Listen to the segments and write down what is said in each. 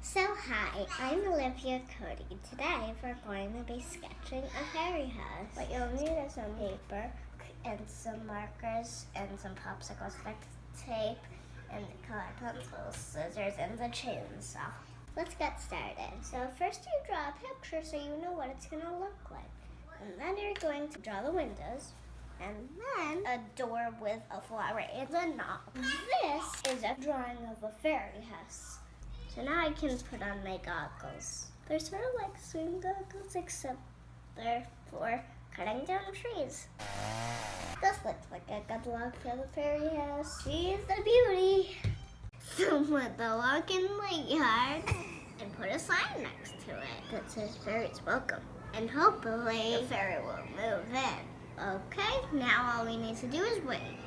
So hi, I'm Olivia Cody. Today we're going to be sketching a fairy house. What you'll need is some paper and some markers and some popsicle stick tape and color pencils, scissors, and the chainsaw. Let's get started. So first you draw a picture so you know what it's going to look like. And then you're going to draw the windows and then a door with a flower and a knob. This is a drawing of a fairy house. So now I can put on my goggles. They're sort of like swim goggles, except they're for cutting down trees. This looks like a good look for the fairy house. She's the beauty. So put the lock in the yard and put a sign next to it that says fairies welcome. And hopefully the fairy will move in. Okay, now all we need to do is wait.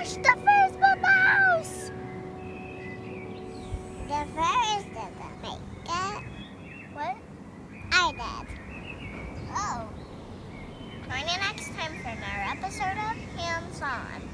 Gosh, the Ferris built the Ferris didn't make. What? I did. Oh. Join in next time for another episode of Hands On.